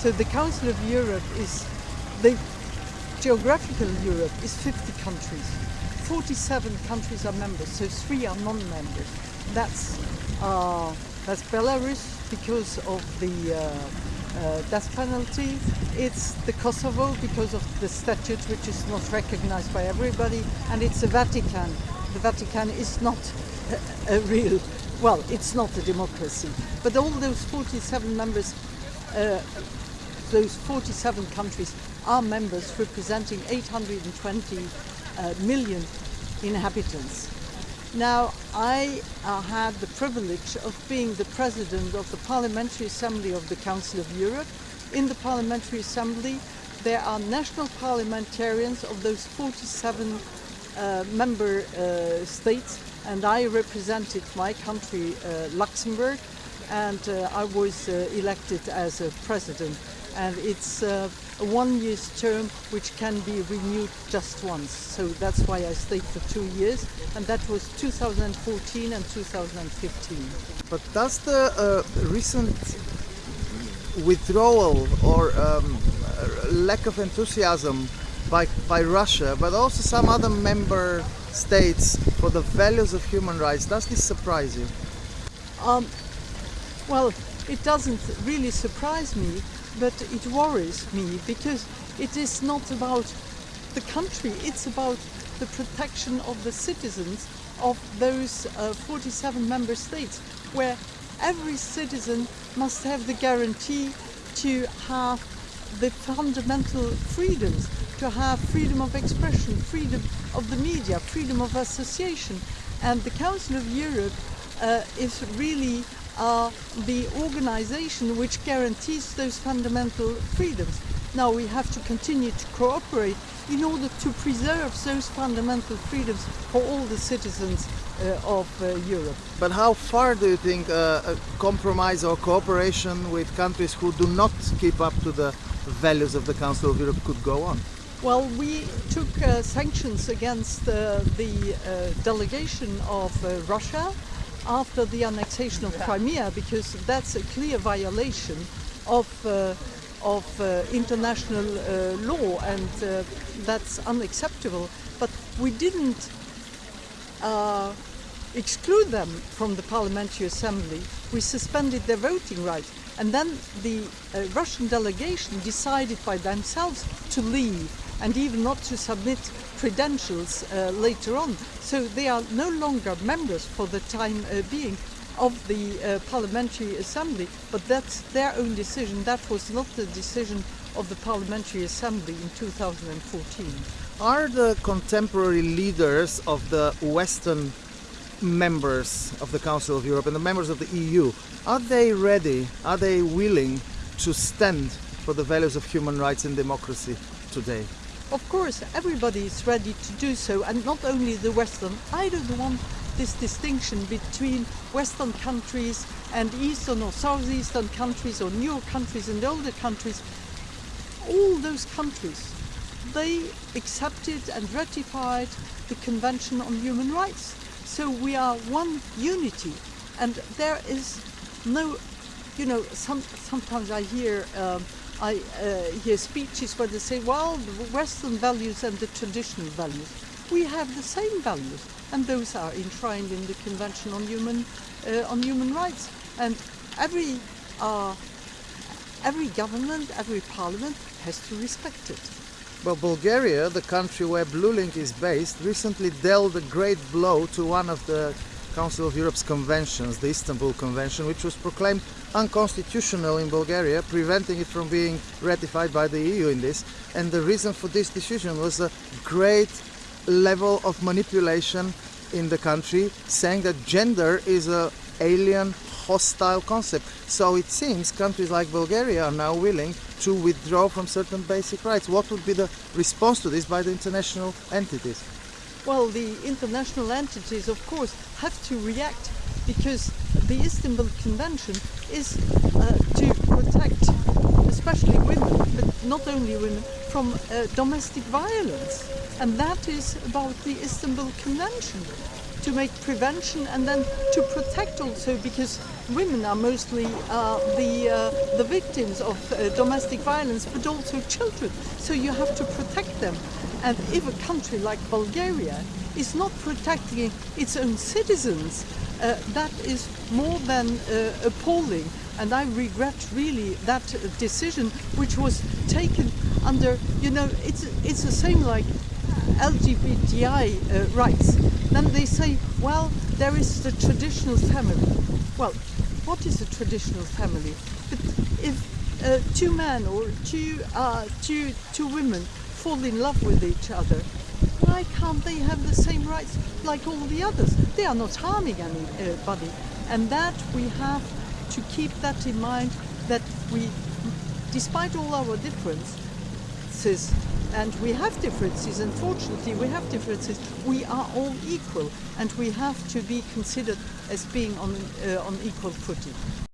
So the Council of Europe is, the geographical Europe is 50 countries. 47 countries are members, so three are non-members. That's, uh, that's Belarus because of the uh, uh, death penalty. It's the Kosovo because of the statute which is not recognized by everybody. And it's the Vatican. The Vatican is not a, a real, well, it's not a democracy. But all those 47 members, uh, those 47 countries are members representing 820 uh, million inhabitants. Now, I uh, had the privilege of being the president of the Parliamentary Assembly of the Council of Europe. In the Parliamentary Assembly, there are national parliamentarians of those 47 uh, member uh, states, and I represented my country, uh, Luxembourg, and uh, I was uh, elected as a president. And it's uh, a one year term which can be renewed just once. So that's why I stayed for two years, and that was 2014 and 2015. But does the uh, recent withdrawal or um, lack of enthusiasm by, by Russia, but also some other member states for the values of human rights, does this surprise you? Um, well, it doesn't really surprise me, but it worries me because it is not about the country, it's about the protection of the citizens of those uh, 47 member states, where every citizen must have the guarantee to have the fundamental freedoms, to have freedom of expression, freedom of the media, freedom of association. And the Council of Europe uh, is really uh, the organization which guarantees those fundamental freedoms. Now we have to continue to cooperate in order to preserve those fundamental freedoms for all the citizens uh, of uh, Europe. But how far do you think uh, a compromise or cooperation with countries who do not keep up to the values of the Council of Europe could go on? Well, we took uh, sanctions against uh, the uh, delegation of Russia after the annexation of Crimea because that's a clear violation of uh, of uh, international uh, law and uh, that's unacceptable. But we didn't uh, exclude them from the parliamentary assembly. We suspended their voting rights. And then the uh, Russian delegation decided by themselves to leave and even not to submit credentials uh, later on. So they are no longer members for the time uh, being of the uh, Parliamentary Assembly, but that's their own decision. That was not the decision of the Parliamentary Assembly in 2014. Are the contemporary leaders of the Western members of the Council of Europe and the members of the EU, are they ready, are they willing to stand for the values of human rights and democracy today? Of course, everybody is ready to do so, and not only the Western. I don't want this distinction between Western countries and Eastern or Southeastern countries or newer countries and older countries. All those countries, they accepted and ratified the Convention on Human Rights. So we are one unity, and there is no, you know, some, sometimes I hear. Um, I uh, hear speeches where they say, well, the Western values and the traditional values. We have the same values, and those are enshrined in the Convention on Human, uh, on Human Rights. And every, uh, every government, every parliament has to respect it. Well, Bulgaria, the country where BlueLink is based, recently dealt a great blow to one of the Council of Europe's conventions, the Istanbul Convention, which was proclaimed unconstitutional in Bulgaria, preventing it from being ratified by the EU in this. And the reason for this decision was a great level of manipulation in the country, saying that gender is a alien, hostile concept. So it seems countries like Bulgaria are now willing to withdraw from certain basic rights. What would be the response to this by the international entities? Well, the international entities, of course, have to react because the Istanbul Convention is uh, to protect especially women, but not only women, from uh, domestic violence. And that is about the Istanbul Convention, to make prevention and then to protect also because women are mostly uh, the uh, the victims of uh, domestic violence, but also children. So you have to protect them. And if a country like Bulgaria is not protecting its own citizens, uh, that is more than uh, appalling. And I regret really that decision, which was taken under, you know, it's it's the same like LGBTI uh, rights. Then they say, well, there is the traditional family. Well, what is a traditional family? But if uh, two men or two, uh, two, two women fall in love with each other, why can't they have the same rights like all the others? They are not harming anybody. And that we have to keep that in mind that we, despite all our differences, and we have differences, unfortunately we have differences, we are all equal and we have to be considered as being on, uh, on equal footing.